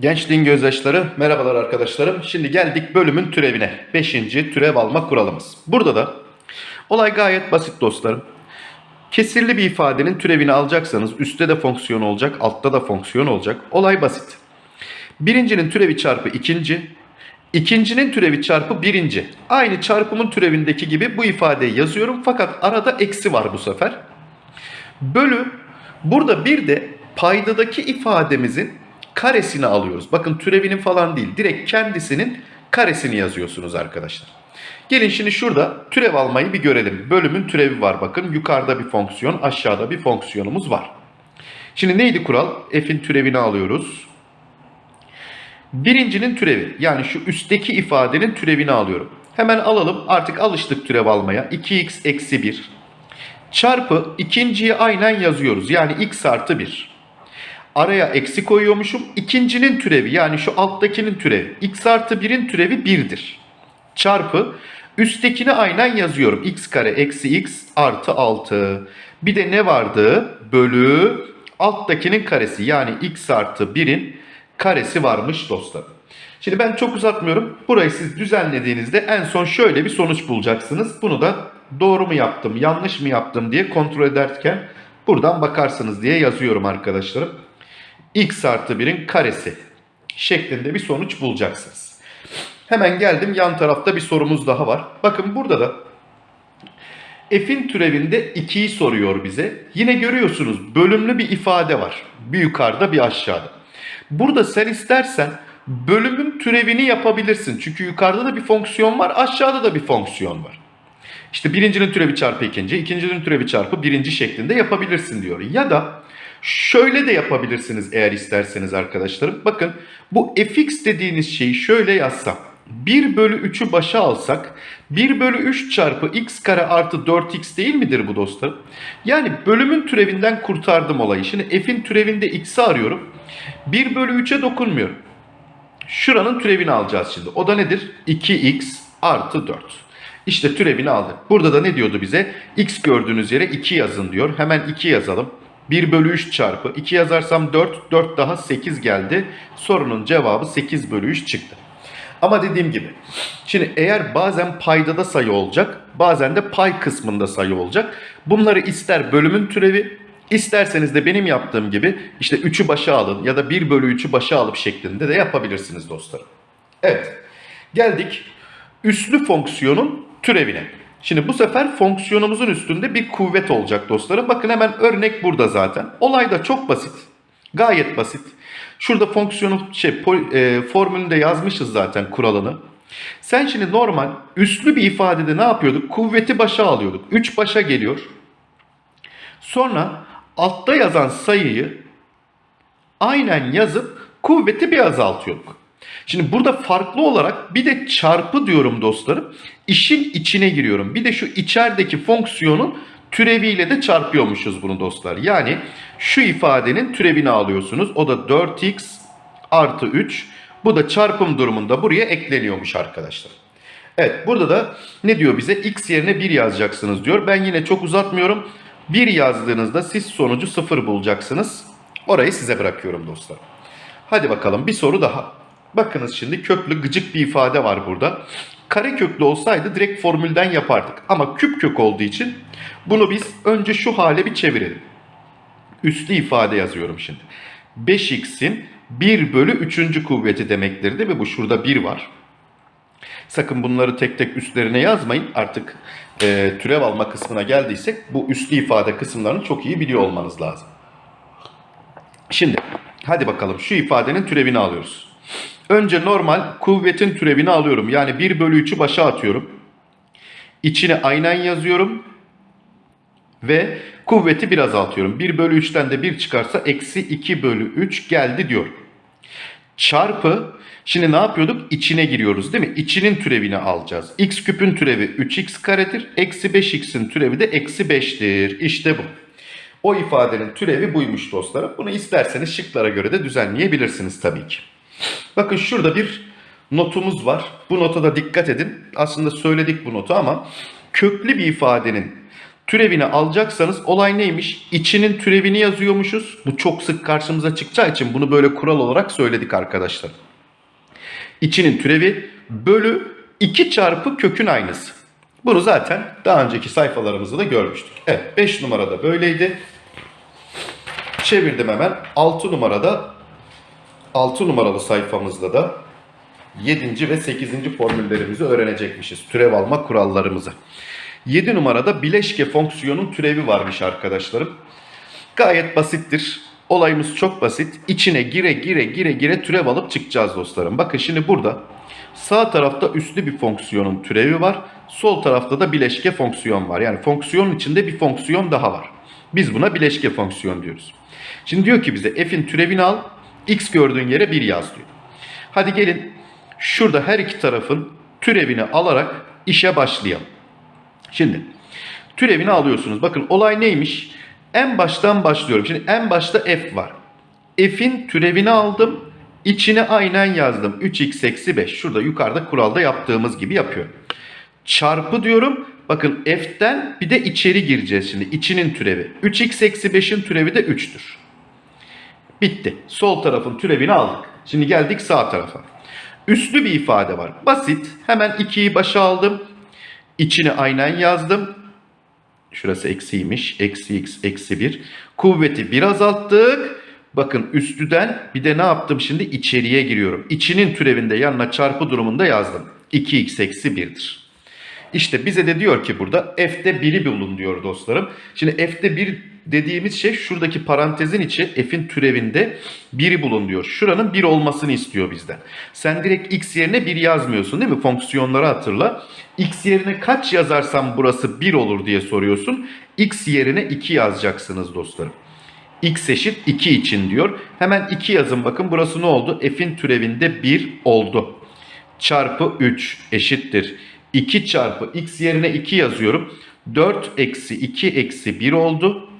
Gençliğin gözyaşları, merhabalar arkadaşlarım. Şimdi geldik bölümün türevine. Beşinci türev alma kuralımız. Burada da olay gayet basit dostlarım. Kesirli bir ifadenin türevini alacaksanız üstte de fonksiyon olacak, altta da fonksiyon olacak. Olay basit. Birincinin türevi çarpı ikinci, ikincinin türevi çarpı birinci. Aynı çarpımın türevindeki gibi bu ifadeyi yazıyorum fakat arada eksi var bu sefer. Bölü burada bir de paydadaki ifademizin karesini alıyoruz. Bakın türevinin falan değil. Direkt kendisinin karesini yazıyorsunuz arkadaşlar. Gelin şimdi şurada türev almayı bir görelim. Bölümün türevi var bakın. Yukarıda bir fonksiyon, aşağıda bir fonksiyonumuz var. Şimdi neydi kural? F'in türevini alıyoruz. Birincinin türevi yani şu üstteki ifadenin türevini alıyorum. Hemen alalım artık alıştık türev almaya. 2x eksi 1 çarpı ikinciyi aynen yazıyoruz. Yani x artı 1. Araya eksi koyuyormuşum. İkincinin türevi yani şu alttakinin türevi. x artı 1'in türevi 1'dir. Çarpı üsttekini aynen yazıyorum. x kare eksi x artı 6. Bir de ne vardı? Bölü alttakinin karesi yani x artı 1'in karesi varmış dostlar. Şimdi ben çok uzatmıyorum. Burayı siz düzenlediğinizde en son şöyle bir sonuç bulacaksınız. Bunu da doğru mu yaptım, yanlış mı yaptım diye kontrol ederken buradan bakarsınız diye yazıyorum arkadaşlarım. X artı 1'in karesi şeklinde bir sonuç bulacaksınız. Hemen geldim yan tarafta bir sorumuz daha var. Bakın burada da f'in türevinde 2'yi soruyor bize. Yine görüyorsunuz bölümlü bir ifade var. Bir yukarıda bir aşağıda. Burada sen istersen bölümün türevini yapabilirsin. Çünkü yukarıda da bir fonksiyon var, aşağıda da bir fonksiyon var. İşte birincinin türevi çarpı ikinci, ikincinin türevi çarpı birinci şeklinde yapabilirsin diyor. Ya da şöyle de yapabilirsiniz eğer isterseniz arkadaşlarım. Bakın bu fx dediğiniz şeyi şöyle yazsam. 1 bölü 3'ü başa alsak 1 bölü 3 çarpı x kare artı 4x değil midir bu dostlarım? Yani bölümün türevinden kurtardım olayı. Şimdi f'in türevinde x'i arıyorum. 1 bölü 3'e dokunmuyorum. Şuranın türevini alacağız şimdi. O da nedir? 2x artı 4. İşte türevini aldık. Burada da ne diyordu bize? x gördüğünüz yere 2 yazın diyor. Hemen 2 yazalım. 1 bölü 3 çarpı 2 yazarsam 4. 4 daha 8 geldi. Sorunun cevabı 8 bölü 3 çıktı. Ama dediğim gibi şimdi eğer bazen paydada sayı olacak bazen de pay kısmında sayı olacak. Bunları ister bölümün türevi isterseniz de benim yaptığım gibi işte 3'ü başa alın ya da 1 bölü 3'ü başa alıp şeklinde de yapabilirsiniz dostlarım. Evet geldik üslü fonksiyonun türevine. Şimdi bu sefer fonksiyonumuzun üstünde bir kuvvet olacak dostlarım. Bakın hemen örnek burada zaten. Olay da çok basit. Gayet basit. Şurada fonksiyonu şey e, formülünü de yazmışız zaten kuralını. Sen şimdi normal üslü bir ifadede ne yapıyorduk? Kuvveti başa alıyorduk. 3 başa geliyor. Sonra altta yazan sayıyı aynen yazıp kuvveti bir azaltıyorduk. Şimdi burada farklı olarak bir de çarpı diyorum dostlarım. İşin içine giriyorum. Bir de şu içerideki fonksiyonun türeviyle de çarpıyormuşuz bunu dostlar. Yani şu ifadenin türevini alıyorsunuz. O da 4x artı 3. Bu da çarpım durumunda buraya ekleniyormuş arkadaşlar. Evet burada da ne diyor bize? X yerine 1 yazacaksınız diyor. Ben yine çok uzatmıyorum. 1 yazdığınızda siz sonucu 0 bulacaksınız. Orayı size bırakıyorum dostlar. Hadi bakalım bir soru daha. Bakınız şimdi köklü gıcık bir ifade var burada. Kare köklü olsaydı direkt formülden yapardık. Ama küp kök olduğu için bunu biz önce şu hale bir çevirelim. Üslü ifade yazıyorum şimdi. 5x'in 1 bölü 3. kuvveti demektir değil mi? Bu şurada 1 var. Sakın bunları tek tek üstlerine yazmayın. Artık e, türev alma kısmına geldiysek bu üslü ifade kısımlarını çok iyi biliyor olmanız lazım. Şimdi hadi bakalım şu ifadenin türevini alıyoruz. Önce normal kuvvetin türevini alıyorum. Yani 1 bölü 3'ü başa atıyorum. İçine aynen yazıyorum. Ve kuvveti bir azaltıyorum. 1 bölü 3'ten de 1 çıkarsa eksi 2 bölü 3 geldi diyorum. Çarpı şimdi ne yapıyorduk? İçine giriyoruz değil mi? İçinin türevini alacağız. x küpün türevi 3x karedir. Eksi 5x'in türevi de eksi 5'tir. İşte bu. O ifadenin türevi buymuş dostlarım. Bunu isterseniz şıklara göre de düzenleyebilirsiniz tabii ki. Bakın şurada bir notumuz var. Bu nota da dikkat edin. Aslında söyledik bu notu ama köklü bir ifadenin Türevini alacaksanız olay neymiş? İçinin türevini yazıyormuşuz. Bu çok sık karşımıza çıkacağı için bunu böyle kural olarak söyledik arkadaşlar. İçinin türevi bölü 2 çarpı kökün aynısı. Bunu zaten daha önceki sayfalarımızda da görmüştük. Evet 5 numarada böyleydi. Çevirdim hemen. 6 numarada 6 numaralı sayfamızda da 7. ve 8. formüllerimizi öğrenecekmişiz. Türev alma kurallarımızı. 7 numarada bileşke fonksiyonun türevi varmış arkadaşlarım. Gayet basittir. Olayımız çok basit. İçine gire gire gire gire türev alıp çıkacağız dostlarım. Bakın şimdi burada sağ tarafta üslü bir fonksiyonun türevi var. Sol tarafta da bileşke fonksiyon var. Yani fonksiyonun içinde bir fonksiyon daha var. Biz buna bileşke fonksiyon diyoruz. Şimdi diyor ki bize f'in türevini al. X gördüğün yere 1 yaz diyor. Hadi gelin şurada her iki tarafın türevini alarak işe başlayalım. Şimdi türevini alıyorsunuz. Bakın olay neymiş? En baştan başlıyorum. Şimdi en başta f var. F'in türevini aldım. İçine aynen yazdım. 3x eksi 5. Şurada yukarıda kuralda yaptığımız gibi yapıyorum. Çarpı diyorum. Bakın f'ten bir de içeri gireceğiz şimdi. İçinin türevi. 3x eksi 5'in türevi de 3'tür. Bitti. Sol tarafın türevini aldık. Şimdi geldik sağ tarafa. Üslü bir ifade var. Basit. Hemen 2'yi başa aldım. İçine aynen yazdım. Şurası eksiymiş. Eksi x eksi 1. Kuvveti bir azalttık. Bakın üstüden bir de ne yaptım şimdi? içeriye giriyorum. İçinin türevinde yanına çarpı durumunda yazdım. 2x eksi 1'dir. İşte bize de diyor ki burada f'de 1'i bulun diyor dostlarım. Şimdi f'de 1 dediğimiz şey şuradaki parantezin içi f'in türevinde 1'i bulun diyor. Şuranın 1 olmasını istiyor bizden. Sen direkt x yerine 1 yazmıyorsun değil mi? Fonksiyonları hatırla. x yerine kaç yazarsam burası 1 olur diye soruyorsun. x yerine 2 yazacaksınız dostlarım. x eşit 2 için diyor. Hemen 2 yazın bakın burası ne oldu? f'in türevinde 1 oldu. Çarpı 3 eşittir. 2 çarpı x yerine 2 yazıyorum. 4 eksi 2 eksi 1 oldu.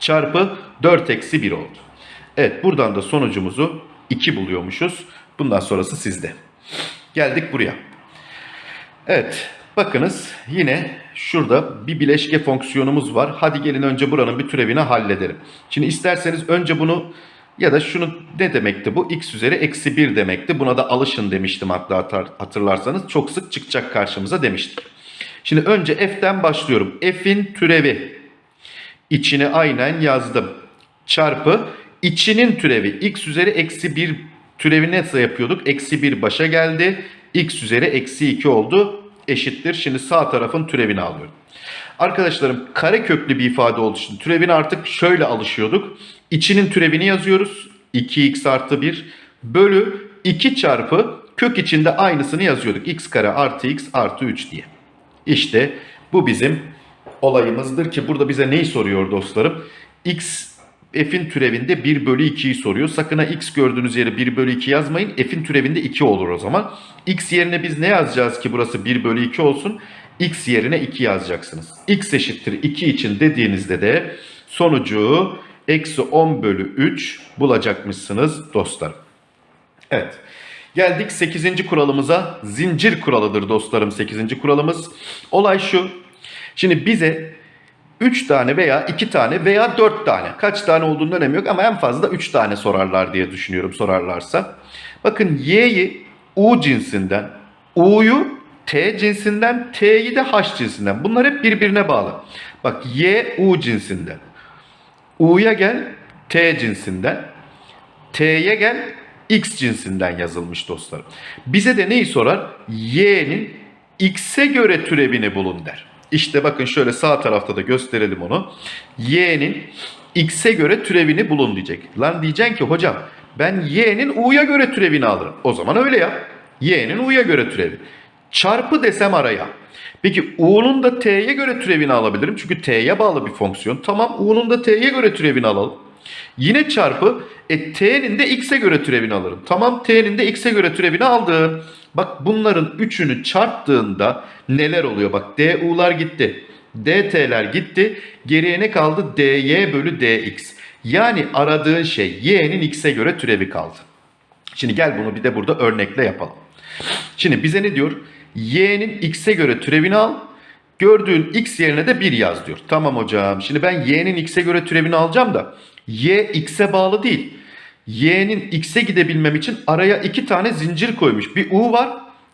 Çarpı 4 eksi 1 oldu. Evet buradan da sonucumuzu 2 buluyormuşuz. Bundan sonrası sizde. Geldik buraya. Evet bakınız yine şurada bir bileşke fonksiyonumuz var. Hadi gelin önce buranın bir türevini halledelim. Şimdi isterseniz önce bunu ya da şunu ne demekti bu? x üzeri eksi 1 demekti. Buna da alışın demiştim hatta hatırlarsanız. Çok sık çıkacak karşımıza demiştik. Şimdi önce f'ten başlıyorum. f'in türevi. içine aynen yazdım. Çarpı içinin türevi. x üzeri eksi 1 türevi nasıl yapıyorduk? Eksi 1 başa geldi. x üzeri eksi 2 oldu. Eşittir. Şimdi sağ tarafın türevini alıyorum. Arkadaşlarım kare köklü bir ifade olduğu için türevine artık şöyle alışıyorduk. İçinin türevini yazıyoruz. 2x artı 1 bölü 2 çarpı kök içinde aynısını yazıyorduk. x kare artı x artı 3 diye. İşte bu bizim olayımızdır ki burada bize neyi soruyor dostlarım? x f'in türevinde 1 bölü 2'yi soruyor. Sakın ha x gördüğünüz yere 1 bölü 2 yazmayın. f'in türevinde 2 olur o zaman. x yerine biz ne yazacağız ki burası 1 bölü 2 olsun? x yerine 2 yazacaksınız. x eşittir 2 için dediğinizde de sonucu eksi 10 bölü 3 bulacakmışsınız dostlarım. Evet. Geldik 8. kuralımıza. Zincir kuralıdır dostlarım 8. kuralımız. Olay şu. Şimdi bize 3 tane veya 2 tane veya 4 tane kaç tane olduğunun önemi yok ama en fazla 3 tane sorarlar diye düşünüyorum sorarlarsa. Bakın y'yi u cinsinden, u'yu T cinsinden, T'yi de H cinsinden. Bunlar hep birbirine bağlı. Bak Y U cinsinden. U'ya gel T cinsinden. T'ye gel X cinsinden yazılmış dostlarım. Bize de neyi sorar? Y'nin X'e göre türevini bulun der. İşte bakın şöyle sağ tarafta da gösterelim onu. Y'nin X'e göre türevini bulun diyecek. Lan diyeceksin ki hocam ben Y'nin U'ya göre türevini alırım. O zaman öyle yap. Y'nin U'ya göre türevi. Çarpı desem araya. Peki u'nun da t'ye göre türevini alabilirim. Çünkü t'ye bağlı bir fonksiyon. Tamam u'nun da t'ye göre türevini alalım. Yine çarpı e, t'nin de x'e göre türevini alırım. Tamam t'nin de x'e göre türevini aldım. Bak bunların üçünü çarptığında neler oluyor? Bak du'lar gitti. dt'ler gitti. Geriye ne kaldı? dy bölü dx. Yani aradığın şey y'nin x'e göre türevi kaldı. Şimdi gel bunu bir de burada örnekle yapalım. Şimdi bize ne diyor? Y'nin x'e göre türevini al. gördüğün x yerine de 1 yaz diyor. Tamam hocam. Şimdi ben y'nin x'e göre türevini alacağım da y x'e bağlı değil. y'nin x'e gidebilmem için araya iki tane zincir koymuş. Bir u var.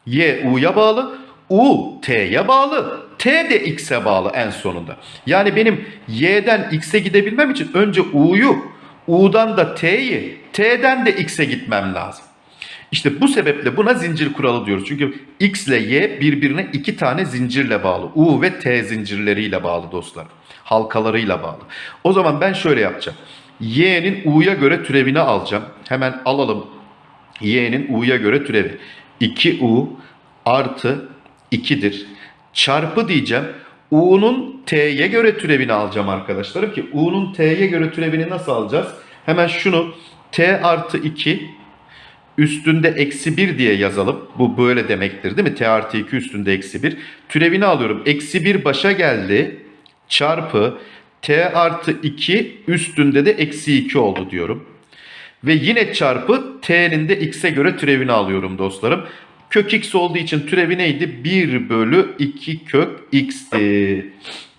y u'ya bağlı. u t'ye bağlı. t de x'e bağlı en sonunda. Yani benim y'den x'e gidebilmem için önce u'yu, u'dan da t'yi, t'den de x'e gitmem lazım. İşte bu sebeple buna zincir kuralı diyoruz. Çünkü X ile Y birbirine iki tane zincirle bağlı. U ve T zincirleriyle bağlı dostlar. Halkalarıyla bağlı. O zaman ben şöyle yapacağım. Y'nin U'ya göre türevini alacağım. Hemen alalım. Y'nin U'ya göre türevi. 2U artı 2'dir. Çarpı diyeceğim. U'nun T'ye göre türevini alacağım arkadaşlarım ki U'nun T'ye göre türevini nasıl alacağız? Hemen şunu T artı 2 üstünde eksi 1 diye yazalım. Bu böyle demektir değil mi? T artı 2 üstünde eksi 1. Türevini alıyorum. Eksi 1 başa geldi. Çarpı T artı 2 üstünde de eksi 2 oldu diyorum. Ve yine çarpı T'nin de X'e göre türevini alıyorum dostlarım. Kök X olduğu için türevi neydi? 1 bölü 2 kök X'ti.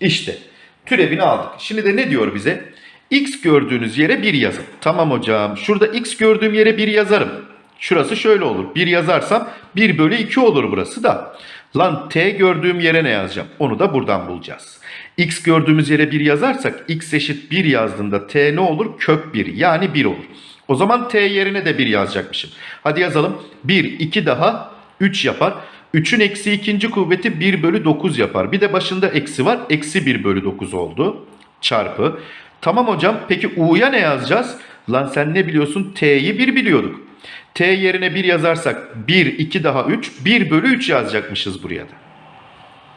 İşte türevini aldık. Şimdi de ne diyor bize? X gördüğünüz yere 1 yazın. Tamam hocam. Şurada X gördüğüm yere 1 yazarım. Şurası şöyle olur. 1 yazarsam 1 bölü 2 olur burası da. Lan t gördüğüm yere ne yazacağım? Onu da buradan bulacağız. x gördüğümüz yere 1 yazarsak x eşit 1 yazdığında t ne olur? Kök 1 yani 1 olur. O zaman t yerine de 1 yazacakmışım. Hadi yazalım. 1, 2 daha 3 yapar. 3'ün eksi ikinci kuvveti 1 bölü 9 yapar. Bir de başında eksi var. Eksi 1 bölü 9 oldu. Çarpı. Tamam hocam peki u'ya ne yazacağız? Lan sen ne biliyorsun? T'yi 1 biliyorduk. T yerine 1 yazarsak 1, 2 daha 3, 1 bölü 3 yazacakmışız buraya da.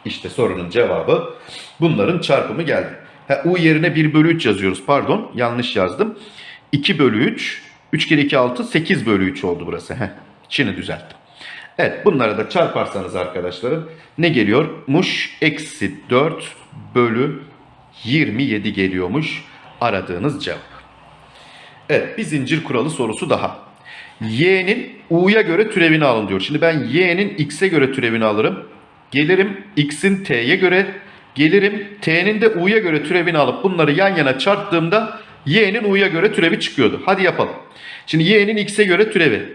İşte sorunun cevabı bunların çarpımı geldi. Ha, U yerine 1 bölü 3 yazıyoruz. Pardon yanlış yazdım. 2 bölü 3, 3 kere 2 6, 8 bölü 3 oldu burası. Heh, şimdi düzelttim. Evet bunları da çarparsanız arkadaşlarım ne geliyormuş? Eksi 4 bölü 27 geliyormuş aradığınız cevap. Evet bir zincir kuralı sorusu daha y'nin u'ya göre türevini alın diyor. Şimdi ben y'nin x'e göre türevini alırım. Gelirim x'in t'ye göre, gelirim t'nin de u'ya göre türevini alıp bunları yan yana çarptığımda y'nin u'ya göre türevi çıkıyordu. Hadi yapalım. Şimdi y'nin x'e göre türevi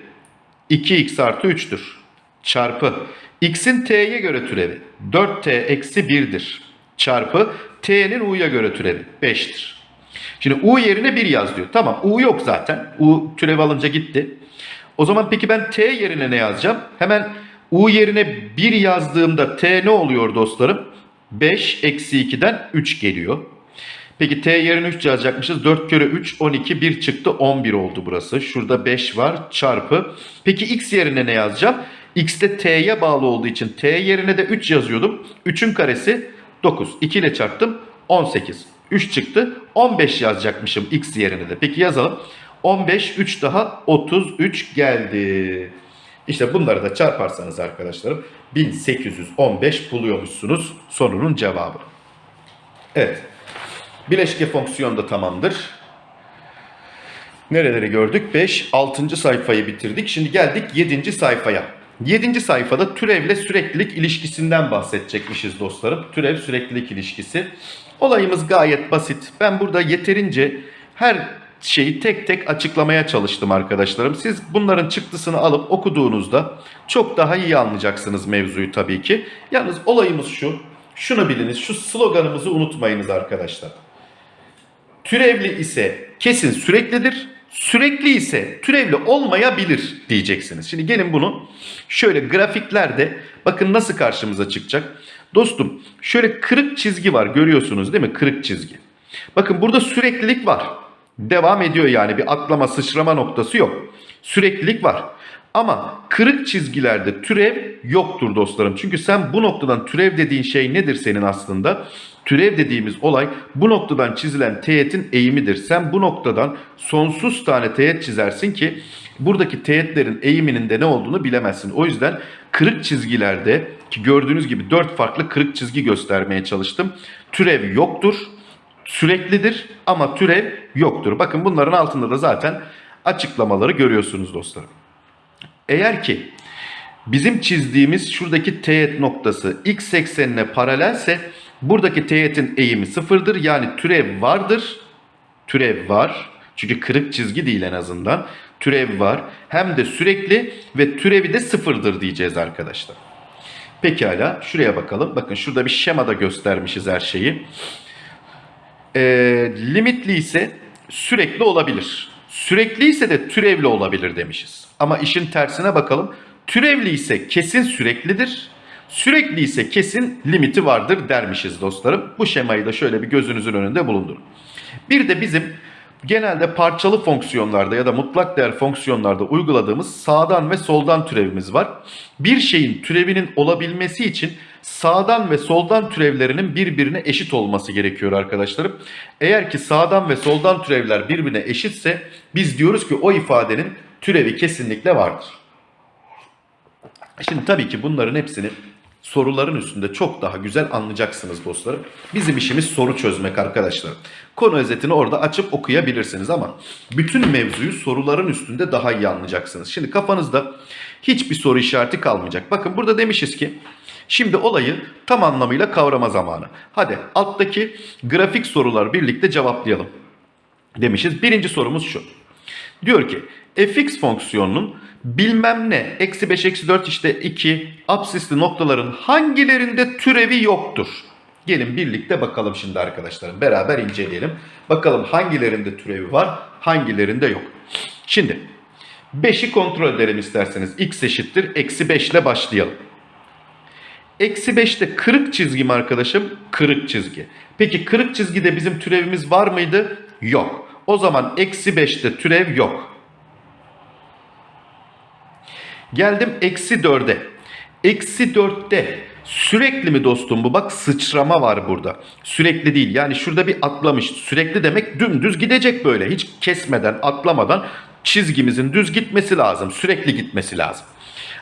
2x artı 3'tür. Çarpı x'in t'ye göre türevi 4t eksi 1'dir. Çarpı t'nin u'ya göre türevi 5'tir. Şimdi u yerine 1 yaz diyor. Tamam u yok zaten. u türev alınca gitti. O zaman peki ben t yerine ne yazacağım? Hemen u yerine 1 yazdığımda t ne oluyor dostlarım? 5 eksi 2'den 3 geliyor. Peki t yerine 3 yazacakmışız. 4 kere 3 12 1 çıktı 11 oldu burası. Şurada 5 var çarpı. Peki x yerine ne yazacağım? x de t'ye bağlı olduğu için t yerine de 3 yazıyordum. 3'ün karesi 9. 2 ile çarptım 18. 3 çıktı 15 yazacakmışım x yerine de. Peki yazalım. 15, 3 daha 33 geldi. İşte bunları da çarparsanız arkadaşlarım 1815 buluyormuşsunuz sorunun cevabı. Evet. Bileşke fonksiyon da tamamdır. Nereleri gördük? 5, 6. sayfayı bitirdik. Şimdi geldik 7. sayfaya. 7. sayfada türevle süreklilik ilişkisinden bahsedecekmişiz dostlarım. Türev süreklilik ilişkisi. Olayımız gayet basit. Ben burada yeterince her şeyi tek tek açıklamaya çalıştım arkadaşlarım. Siz bunların çıktısını alıp okuduğunuzda çok daha iyi anlayacaksınız mevzuyu tabii ki. Yalnız olayımız şu. Şunu biliniz. Şu sloganımızı unutmayınız arkadaşlar. Türevli ise kesin süreklidir. Sürekli ise türevli olmayabilir diyeceksiniz. Şimdi gelin bunu şöyle grafiklerde bakın nasıl karşımıza çıkacak. Dostum şöyle kırık çizgi var görüyorsunuz değil mi? Kırık çizgi. Bakın burada süreklilik var. Devam ediyor yani bir atlama sıçrama noktası yok. Süreklilik var. Ama kırık çizgilerde türev yoktur dostlarım. Çünkü sen bu noktadan türev dediğin şey nedir senin aslında? Türev dediğimiz olay bu noktadan çizilen teğetin eğimidir. Sen bu noktadan sonsuz tane teğet çizersin ki buradaki teğetlerin eğiminin de ne olduğunu bilemezsin. O yüzden kırık çizgilerde ki gördüğünüz gibi dört farklı kırık çizgi göstermeye çalıştım. Türev yoktur süreklidir ama türev yoktur. Bakın bunların altında da zaten açıklamaları görüyorsunuz dostlarım. Eğer ki Bizim çizdiğimiz şuradaki teğet noktası x eksenine paralelse buradaki teğetin eğimi sıfırdır. Yani türev vardır. Türev var. Çünkü kırık çizgi değil en azından. Türev var. Hem de sürekli ve türevi de sıfırdır diyeceğiz arkadaşlar. Pekala şuraya bakalım. Bakın şurada bir şemada göstermişiz her şeyi. Ee, limitli ise sürekli olabilir. Sürekli ise de türevli olabilir demişiz. Ama işin tersine bakalım. Türevli ise kesin süreklidir. Sürekli ise kesin limiti vardır dermişiz dostlarım. Bu şemayı da şöyle bir gözünüzün önünde bulundurun. Bir de bizim genelde parçalı fonksiyonlarda ya da mutlak değer fonksiyonlarda uyguladığımız sağdan ve soldan türevimiz var. Bir şeyin türevinin olabilmesi için sağdan ve soldan türevlerinin birbirine eşit olması gerekiyor arkadaşlarım. Eğer ki sağdan ve soldan türevler birbirine eşitse biz diyoruz ki o ifadenin türevi kesinlikle vardır. Şimdi tabii ki bunların hepsini soruların üstünde çok daha güzel anlayacaksınız dostlarım. Bizim işimiz soru çözmek arkadaşlar. Konu özetini orada açıp okuyabilirsiniz ama bütün mevzuyu soruların üstünde daha iyi anlayacaksınız. Şimdi kafanızda hiçbir soru işareti kalmayacak. Bakın burada demişiz ki şimdi olayı tam anlamıyla kavrama zamanı. Hadi alttaki grafik sorular birlikte cevaplayalım demişiz. Birinci sorumuz şu. Diyor ki fx fonksiyonunun bilmem ne eksi 5 eksi 4 işte 2 absisli noktaların hangilerinde türevi yoktur? Gelin birlikte bakalım şimdi arkadaşlarım. Beraber inceleyelim. Bakalım hangilerinde türevi var hangilerinde yok. Şimdi 5'i kontrol edelim isterseniz. x eşittir eksi 5 ile başlayalım. Eksi 5'te kırık çizgi mi arkadaşım? Kırık çizgi. Peki kırık çizgide bizim türevimiz var mıydı? Yok. O zaman eksi 5'te türev yok. Geldim eksi 4'e. Eksi 4'te sürekli mi dostum bu? Bak sıçrama var burada. Sürekli değil. Yani şurada bir atlamış. Sürekli demek dümdüz gidecek böyle. Hiç kesmeden, atlamadan çizgimizin düz gitmesi lazım. Sürekli gitmesi lazım.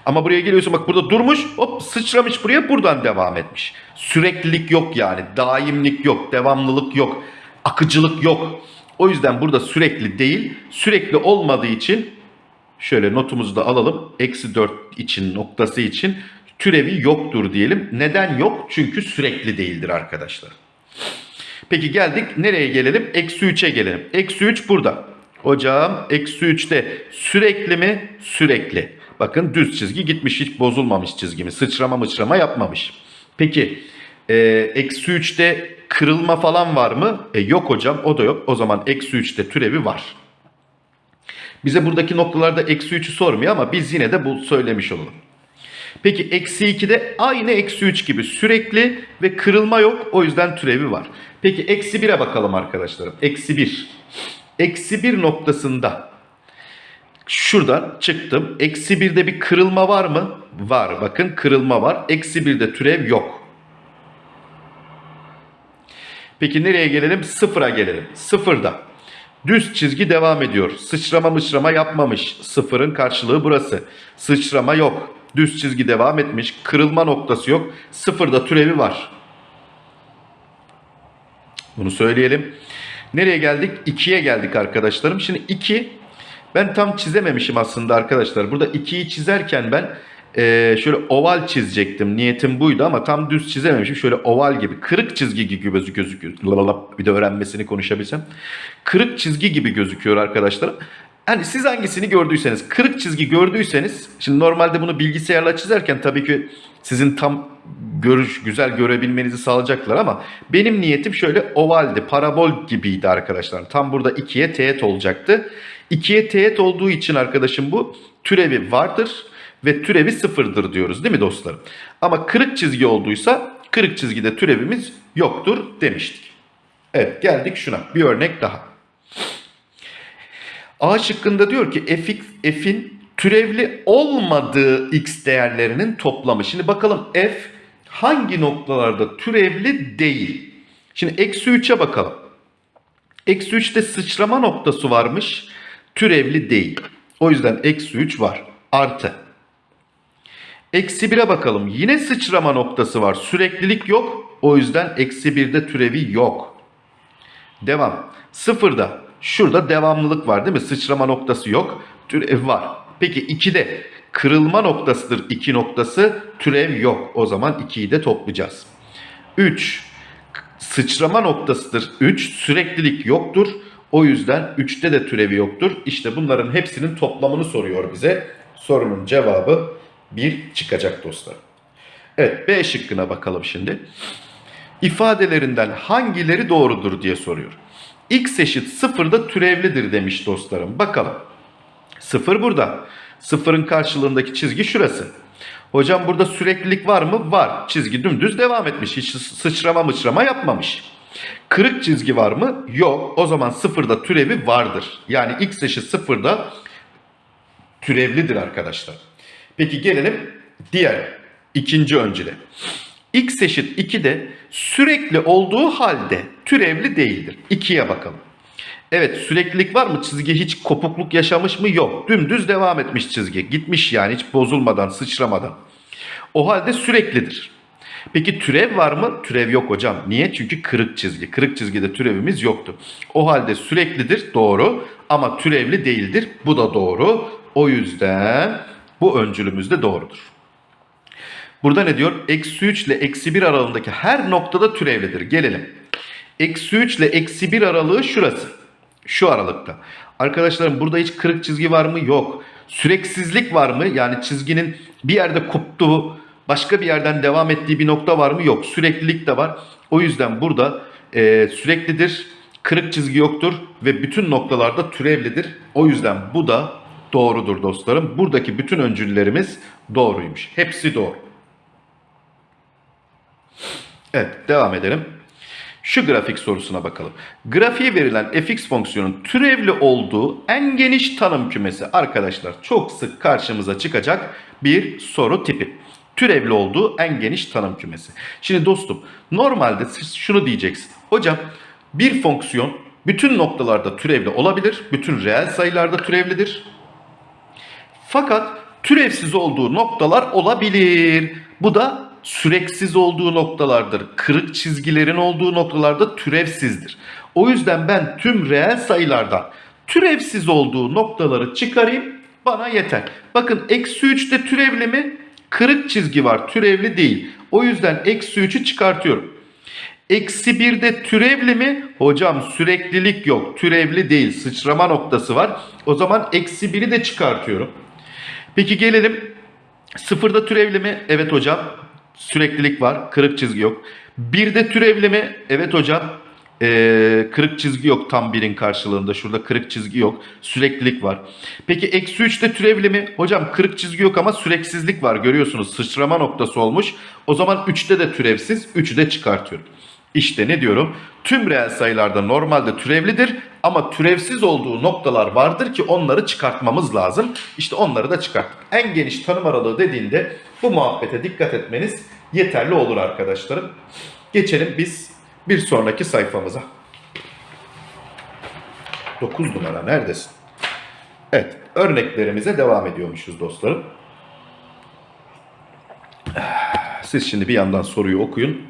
Ama buraya geliyorsun bak burada durmuş hop sıçramış buraya buradan devam etmiş. Süreklilik yok yani. Daimlik yok. Devamlılık yok. Akıcılık yok. O yüzden burada sürekli değil. Sürekli olmadığı için şöyle notumuzu da alalım. Eksi 4 için noktası için türevi yoktur diyelim. Neden yok? Çünkü sürekli değildir arkadaşlar. Peki geldik nereye gelelim? Eksi 3'e gelelim. Eksi 3 burada. Hocam eksi 3'te sürekli mi? Sürekli. Bakın düz çizgi gitmiş hiç bozulmamış çizgimi. Sıçrama mıçrama yapmamış. Peki e, eksi 3'te kırılma falan var mı? E, yok hocam o da yok. O zaman eksi 3'te türevi var. Bize buradaki noktalarda eksi 3'ü sormuyor ama biz yine de bu söylemiş olalım. Peki eksi 2'de aynı eksi 3 gibi sürekli ve kırılma yok. O yüzden türevi var. Peki eksi 1'e bakalım arkadaşlarım. Eksi 1. Eksi 1 noktasında şuradan çıktım. Eksi 1'de bir kırılma var mı? Var. Bakın kırılma var. Eksi 1'de türev yok. Peki nereye gelelim? Sıfıra gelelim. Sıfırda. Düz çizgi devam ediyor. Sıçrama mıçrama yapmamış. Sıfırın karşılığı burası. Sıçrama yok. Düz çizgi devam etmiş. Kırılma noktası yok. Sıfırda türevi var. Bunu söyleyelim. Nereye geldik? 2'ye geldik arkadaşlarım. Şimdi 2 ben tam çizememişim aslında arkadaşlar. Burada 2'yi çizerken ben e, şöyle oval çizecektim. Niyetim buydu ama tam düz çizememişim. Şöyle oval gibi. Kırık çizgi gibi gözüküyor. Bir de öğrenmesini konuşabilsem. Kırık çizgi gibi gözüküyor arkadaşlar. Hani siz hangisini gördüyseniz, kırık çizgi gördüyseniz, şimdi normalde bunu bilgisayarla çizerken tabii ki sizin tam görüş güzel görebilmenizi sağlayacaklar ama benim niyetim şöyle ovaldi, parabol gibiydi arkadaşlar. Tam burada ikiye teğet olacaktı. İkiye teğet olduğu için arkadaşım bu türevi vardır ve türevi sıfırdır diyoruz değil mi dostlarım? Ama kırık çizgi olduysa kırık çizgide türevimiz yoktur demiştik. Evet geldik şuna bir örnek daha. A şıkkında diyor ki f, f'in türevli olmadığı x değerlerinin toplamı. Şimdi bakalım f hangi noktalarda türevli değil? Şimdi eksi 3'e bakalım. Eksi 3'te sıçrama noktası varmış. Türevli değil. O yüzden eksi 3 var. Artı. Eksi 1'e bakalım. Yine sıçrama noktası var. Süreklilik yok. O yüzden eksi 1'de türevi yok. Devam. Sıfırda. Şurada devamlılık var değil mi? Sıçrama noktası yok. Türev var. Peki 2'de Kırılma noktasıdır 2 noktası. Türev yok. O zaman 2'yi de toplayacağız. 3. Sıçrama noktasıdır 3. Süreklilik yoktur. O yüzden 3'te de türevi yoktur. İşte bunların hepsinin toplamını soruyor bize. Sorunun cevabı 1 çıkacak dostlar. Evet B şıkkına bakalım şimdi. İfadelerinden hangileri doğrudur diye soruyor. X eşit sıfırda türevlidir demiş dostlarım. Bakalım. Sıfır burada. Sıfırın karşılığındaki çizgi şurası. Hocam burada süreklilik var mı? Var. Çizgi dümdüz devam etmiş. Hiç sıçrama mıçrama yapmamış. Kırık çizgi var mı? Yok. O zaman sıfırda türevi vardır. Yani x eşit sıfırda türevlidir arkadaşlar. Peki gelelim diğer ikinci öncüle. x eşit 2'de sürekli olduğu halde türevli değildir. 2'ye bakalım. Evet süreklilik var mı? Çizgi hiç kopukluk yaşamış mı? Yok. Dümdüz devam etmiş çizgi. Gitmiş yani hiç bozulmadan, sıçramadan. O halde süreklidir. Peki türev var mı? Türev yok hocam. Niye? Çünkü kırık çizgi. Kırık çizgide türevimiz yoktu. O halde süreklidir. Doğru. Ama türevli değildir. Bu da doğru. O yüzden bu öncülümüz de doğrudur. Burada ne diyor? Eksi 3 ile eksi 1 aralığındaki her noktada türevlidir. Gelelim. Eksi 3 ile eksi 1 aralığı şurası. Şu aralıkta. Arkadaşlarım burada hiç kırık çizgi var mı? Yok. Süreksizlik var mı? Yani çizginin bir yerde koptuğu, başka bir yerden devam ettiği bir nokta var mı? Yok. Süreklilik de var. O yüzden burada e, süreklidir, kırık çizgi yoktur ve bütün noktalarda türevlidir. O yüzden bu da doğrudur dostlarım. Buradaki bütün öncüllerimiz doğruymuş. Hepsi doğru. Evet devam edelim. Şu grafik sorusuna bakalım. Grafiğe verilen fx fonksiyonun türevli olduğu en geniş tanım kümesi arkadaşlar çok sık karşımıza çıkacak bir soru tipi. Türevli olduğu en geniş tanım kümesi. Şimdi dostum normalde siz şunu diyeceksin. Hocam bir fonksiyon bütün noktalarda türevli olabilir. Bütün reel sayılarda türevlidir. Fakat türevsiz olduğu noktalar olabilir. Bu da süreksiz olduğu noktalardır. Kırık çizgilerin olduğu noktalarda türevsizdir. O yüzden ben tüm reel sayılardan türevsiz olduğu noktaları çıkarayım bana yeter. Bakın eksi 3'te türevli mi? Kırık çizgi var türevli değil. O yüzden eksi 3'ü çıkartıyorum. Eksi 1'de türevli mi? Hocam süreklilik yok. Türevli değil. Sıçrama noktası var. O zaman eksi 1'i de çıkartıyorum. Peki gelelim. Sıfırda türevli mi? Evet hocam. Süreklilik var. Kırık çizgi yok. Birde türevli mi? Evet hocam. Ee, kırık çizgi yok tam birin karşılığında. Şurada kırık çizgi yok. Süreklilik var. Peki eksi 3'te türevli mi? Hocam kırık çizgi yok ama süreksizlik var. Görüyorsunuz sıçrama noktası olmuş. O zaman 3'te de türevsiz. 3'ü de çıkartıyorum. İşte ne diyorum? Tüm reel sayılarda normalde türevlidir ama türevsiz olduğu noktalar vardır ki onları çıkartmamız lazım. İşte onları da çıkarttık. En geniş tanım aralığı dediğinde bu muhabbete dikkat etmeniz yeterli olur arkadaşlarım. Geçelim biz bir sonraki sayfamıza. 9 numara neredesin? Evet örneklerimize devam ediyormuşuz dostlarım. Siz şimdi bir yandan soruyu okuyun.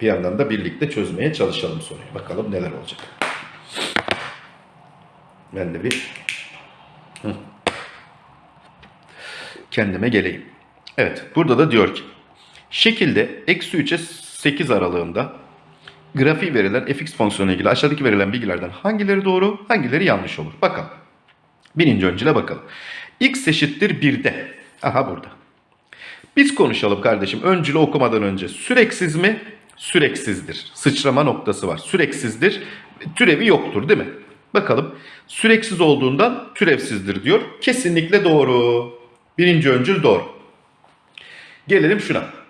Bir yandan da birlikte çözmeye çalışalım soruyu. Bakalım neler olacak. Ben de bir kendime geleyim. Evet burada da diyor ki şekilde eksi 3'e 8 aralığında grafiği verilen fx fonksiyonu ilgili aşağıdaki verilen bilgilerden hangileri doğru hangileri yanlış olur. Bakalım. Birinci öncüle bakalım. x eşittir 1'de. Aha burada. Biz konuşalım kardeşim öncülü okumadan önce. Süreksiz mi? Süreksizdir. Sıçrama noktası var. Süreksizdir. Türevi yoktur değil mi? Bakalım. Süreksiz olduğundan türevsizdir diyor. Kesinlikle doğru. Birinci öncül doğru. Gelelim şuna.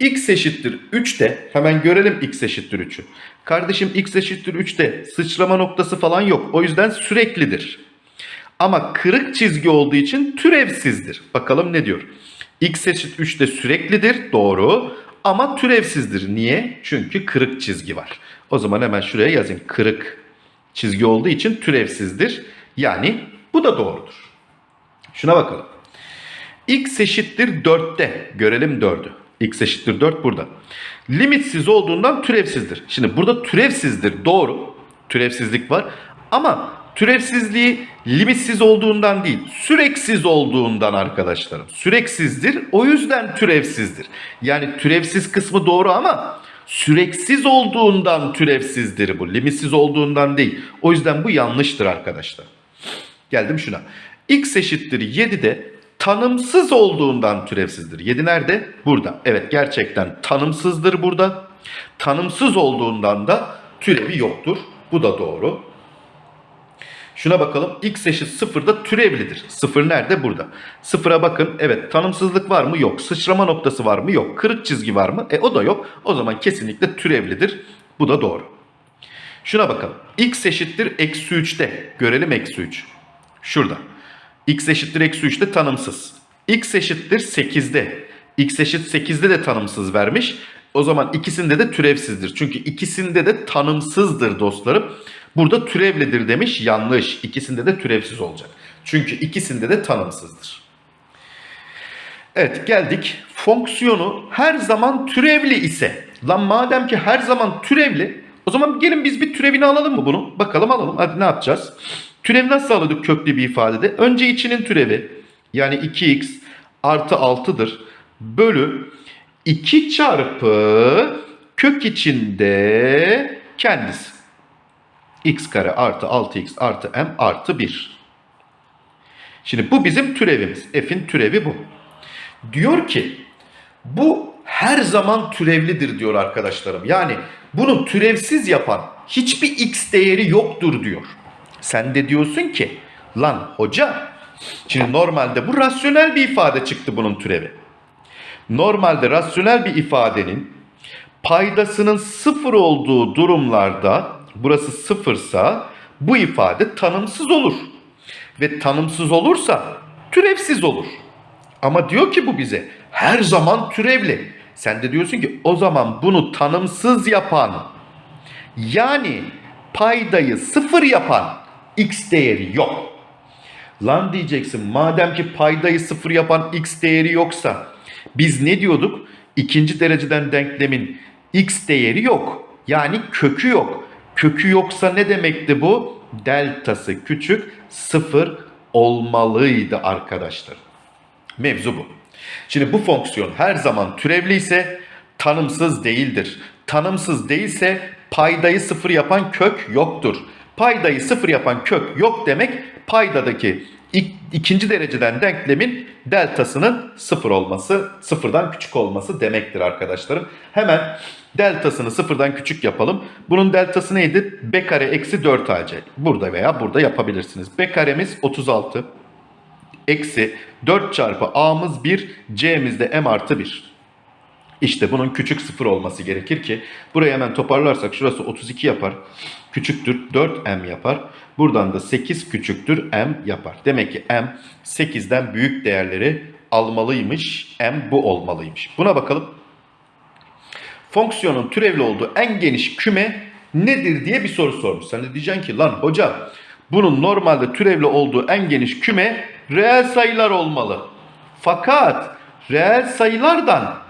X eşittir 3'te hemen görelim x eşittir 3'ü. Kardeşim x eşittir 3'te sıçrama noktası falan yok. O yüzden süreklidir. Ama kırık çizgi olduğu için türevsizdir. Bakalım ne diyor? x eşit 3'te süreklidir. Doğru. Ama türevsizdir. Niye? Çünkü kırık çizgi var. O zaman hemen şuraya yazayım. Kırık çizgi olduğu için türevsizdir. Yani bu da doğrudur. Şuna bakalım. x eşittir 4'te. Görelim 4'ü. X eşittir 4 burada. Limitsiz olduğundan türevsizdir. Şimdi burada türevsizdir. Doğru. Türevsizlik var. Ama türevsizliği limitsiz olduğundan değil, süreksiz olduğundan arkadaşlarım. Süreksizdir, o yüzden türevsizdir. Yani türevsiz kısmı doğru ama süreksiz olduğundan türevsizdir bu. Limitsiz olduğundan değil. O yüzden bu yanlıştır arkadaşlar. Geldim şuna. X eşittir 7'de tanımsız olduğundan türevsizdir. 7 nerede? Burada. Evet gerçekten tanımsızdır burada. Tanımsız olduğundan da türevi yoktur. Bu da doğru. Şuna bakalım. X eşit 0'da türevlidir. 0 nerede? Burada. 0'a bakın. Evet tanımsızlık var mı? Yok. Sıçrama noktası var mı? Yok. Kırık çizgi var mı? E o da yok. O zaman kesinlikle türevlidir. Bu da doğru. Şuna bakalım. X eşittir eksi 3'te. Görelim eksi 3. Şurada. X eşittir eksi 3'te tanımsız. X eşittir 8'de. X eşit 8'de de tanımsız vermiş. O zaman ikisinde de türevsizdir. Çünkü ikisinde de tanımsızdır dostlarım. Burada türevlidir demiş. Yanlış. İkisinde de türevsiz olacak. Çünkü ikisinde de tanımsızdır. Evet geldik. Fonksiyonu her zaman türevli ise. Lan madem ki her zaman türevli o zaman gelin biz bir türevini alalım mı bunu? Bakalım alalım. Hadi ne yapacağız? Türevi nasıl alıyorduk köklü bir ifadede? Önce içinin türevi yani 2x artı 6'dır. Bölü 2 çarpı kök içinde kendisi. x kare artı 6x artı m artı 1. Şimdi bu bizim türevimiz. F'in türevi bu. Diyor ki bu her zaman türevlidir diyor arkadaşlarım. Yani bunu türevsiz yapan hiçbir x değeri yoktur diyor. Sen de diyorsun ki lan hoca şimdi normalde bu rasyonel bir ifade çıktı bunun türevi. Normalde rasyonel bir ifadenin paydasının sıfır olduğu durumlarda burası sıfırsa bu ifade tanımsız olur. Ve tanımsız olursa türevsiz olur. Ama diyor ki bu bize her zaman türevli. Sen de diyorsun ki o zaman bunu tanımsız yapan yani paydayı sıfır yapan x değeri yok. Lan diyeceksin madem ki paydayı sıfır yapan x değeri yoksa biz ne diyorduk? İkinci dereceden denklemin x değeri yok. Yani kökü yok. Kökü yoksa ne demekti bu? Deltası küçük sıfır olmalıydı arkadaşlar. Mevzu bu. Şimdi bu fonksiyon her zaman türevli ise tanımsız değildir. Tanımsız değilse paydayı sıfır yapan kök yoktur. Paydayı sıfır yapan kök yok demek paydadaki ik, ikinci dereceden denklemin deltasının sıfır olması, sıfırdan küçük olması demektir arkadaşlarım. Hemen deltasını sıfırdan küçük yapalım. Bunun deltası neydi? B kare eksi 4 AC. Burada veya burada yapabilirsiniz. B karemiz 36 eksi 4 çarpı a'mız 1, c'miz de m artı 1. İşte bunun küçük sıfır olması gerekir ki burayı hemen toparlarsak şurası 32 yapar. Küçüktür 4m yapar. Buradan da 8 küçüktür m yapar. Demek ki m 8'den büyük değerleri almalıymış. m bu olmalıymış. Buna bakalım. Fonksiyonun türevli olduğu en geniş küme nedir diye bir soru sormuş. Sen de diyeceksin ki lan hocam bunun normalde türevli olduğu en geniş küme reel sayılar olmalı. Fakat reel sayılardan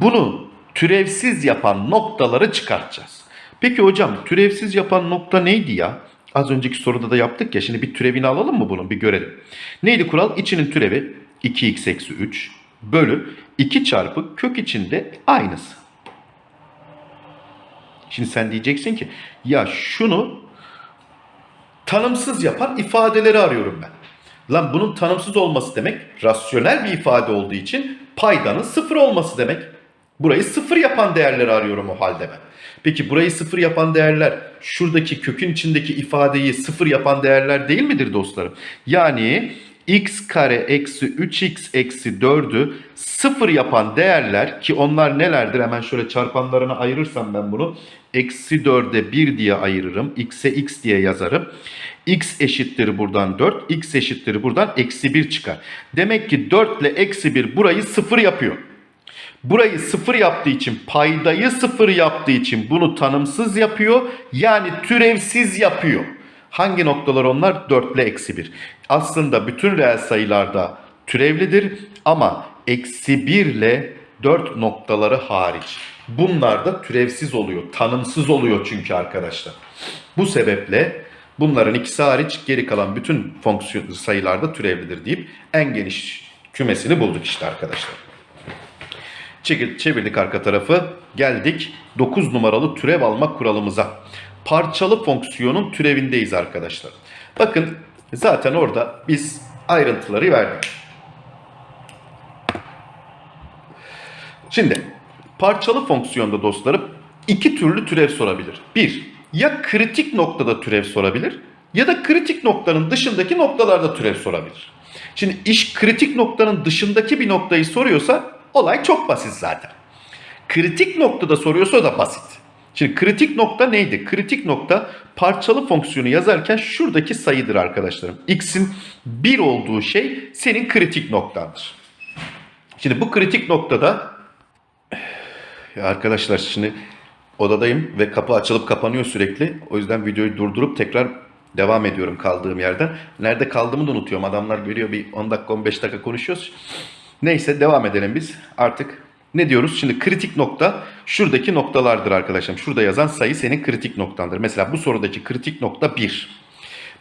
bunu türevsiz yapan noktaları çıkartacağız. Peki hocam türevsiz yapan nokta neydi ya? Az önceki soruda da yaptık ya. Şimdi bir türevini alalım mı bunun? Bir görelim. Neydi kural? İçinin türevi 2x eksi 3 bölü 2 çarpı kök içinde aynısı. Şimdi sen diyeceksin ki ya şunu tanımsız yapan ifadeleri arıyorum ben. Lan bunun tanımsız olması demek rasyonel bir ifade olduğu için paydanın sıfır olması demek. Burayı sıfır yapan değerleri arıyorum o halde ben. Peki burayı sıfır yapan değerler şuradaki kökün içindeki ifadeyi sıfır yapan değerler değil midir dostlarım? Yani x kare eksi 3x eksi 4'ü sıfır yapan değerler ki onlar nelerdir? Hemen şöyle çarpanlarına ayırırsam ben bunu. Eksi 4'e 1 diye ayırırım. x'e x diye yazarım. x eşittir buradan 4. x eşittir buradan eksi 1 çıkar. Demek ki 4 ile eksi 1 burayı sıfır yapıyor. Burayı sıfır yaptığı için paydayı sıfır yaptığı için bunu tanımsız yapıyor. Yani türevsiz yapıyor. Hangi noktalar onlar? 4 ile eksi 1. Aslında bütün reel sayılarda türevlidir ama eksi 1 ile 4 noktaları hariç. Bunlar da türevsiz oluyor. Tanımsız oluyor çünkü arkadaşlar. Bu sebeple Bunların ikisi hariç geri kalan bütün fonksiyon sayılarda türevlidir deyip en geniş kümesini bulduk işte arkadaşlar. Çevirdik arka tarafı. Geldik 9 numaralı türev alma kuralımıza. Parçalı fonksiyonun türevindeyiz arkadaşlar. Bakın zaten orada biz ayrıntıları verdik. Şimdi parçalı fonksiyonda dostlarım iki türlü türev sorabilir. Bir, ya kritik noktada türev sorabilir ya da kritik noktanın dışındaki noktalarda türev sorabilir. Şimdi iş kritik noktanın dışındaki bir noktayı soruyorsa olay çok basit zaten. Kritik noktada soruyorsa da basit. Şimdi kritik nokta neydi? Kritik nokta parçalı fonksiyonu yazarken şuradaki sayıdır arkadaşlarım. X'in 1 olduğu şey senin kritik noktandır. Şimdi bu kritik noktada arkadaşlar şimdi odadayım ve kapı açılıp kapanıyor sürekli. O yüzden videoyu durdurup tekrar devam ediyorum kaldığım yerden. Nerede kaldığımı da unutuyorum. Adamlar görüyor bir 10 dakika 15 dakika konuşuyoruz. Neyse devam edelim biz. Artık ne diyoruz? Şimdi kritik nokta şuradaki noktalardır arkadaşım. Şurada yazan sayı senin kritik noktandır. Mesela bu sorudaki kritik nokta 1.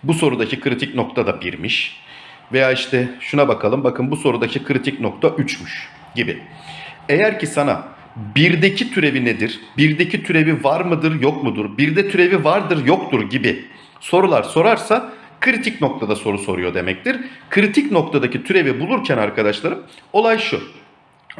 Bu sorudaki kritik nokta da 1'miş. Veya işte şuna bakalım. Bakın bu sorudaki kritik nokta 3'müş gibi. Eğer ki sana birdeki türevi nedir? Birdeki türevi var mıdır, yok mudur? Birde türevi vardır, yoktur gibi sorular sorarsa kritik noktada soru soruyor demektir. Kritik noktadaki türevi bulurken arkadaşlarım olay şu.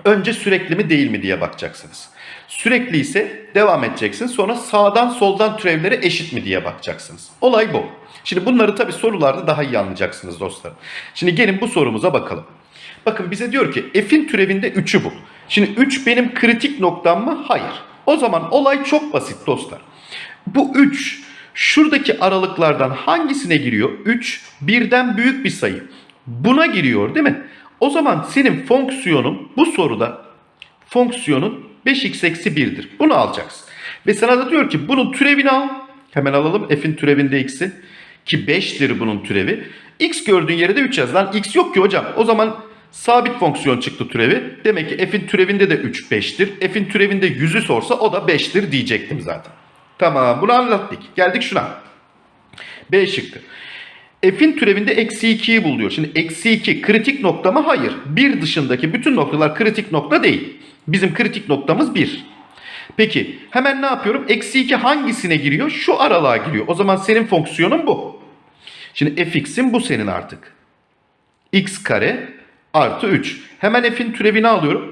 Önce sürekli mi değil mi diye bakacaksınız. Sürekli ise devam edeceksin. Sonra sağdan soldan türevlere eşit mi diye bakacaksınız. Olay bu. Şimdi bunları tabii sorularda daha iyi anlayacaksınız dostlar. Şimdi gelin bu sorumuza bakalım. Bakın bize diyor ki f'in türevinde 3'ü bul. Şimdi 3 benim kritik noktam mı? Hayır. O zaman olay çok basit dostlar. Bu 3 şuradaki aralıklardan hangisine giriyor? 3 birden büyük bir sayı. Buna giriyor değil mi? O zaman senin fonksiyonun bu soruda fonksiyonun 5x eksi 1'dir. Bunu alacaksın. Ve sana da diyor ki bunun türevini al. Hemen alalım f'in türevinde x'i. Ki 5'tir bunun türevi. x gördüğün yere de 3 yaz. Lan x yok ki hocam. O zaman sabit fonksiyon çıktı türevi. Demek ki f'in türevinde de 3 5'tir. F'in türevinde 100'ü sorsa o da 5'tir diyecektim zaten. Tamam bunu anlattık. Geldik şuna. B şıkkı. F'in türevinde eksi 2'yi bul diyor. Şimdi eksi 2 kritik nokta mı? Hayır. Bir dışındaki bütün noktalar kritik nokta değil. Bizim kritik noktamız 1. Peki hemen ne yapıyorum? Eksi 2 hangisine giriyor? Şu aralığa giriyor. O zaman senin fonksiyonun bu. Şimdi fx'in bu senin artık. x kare artı 3. Hemen f'in türevini alıyorum.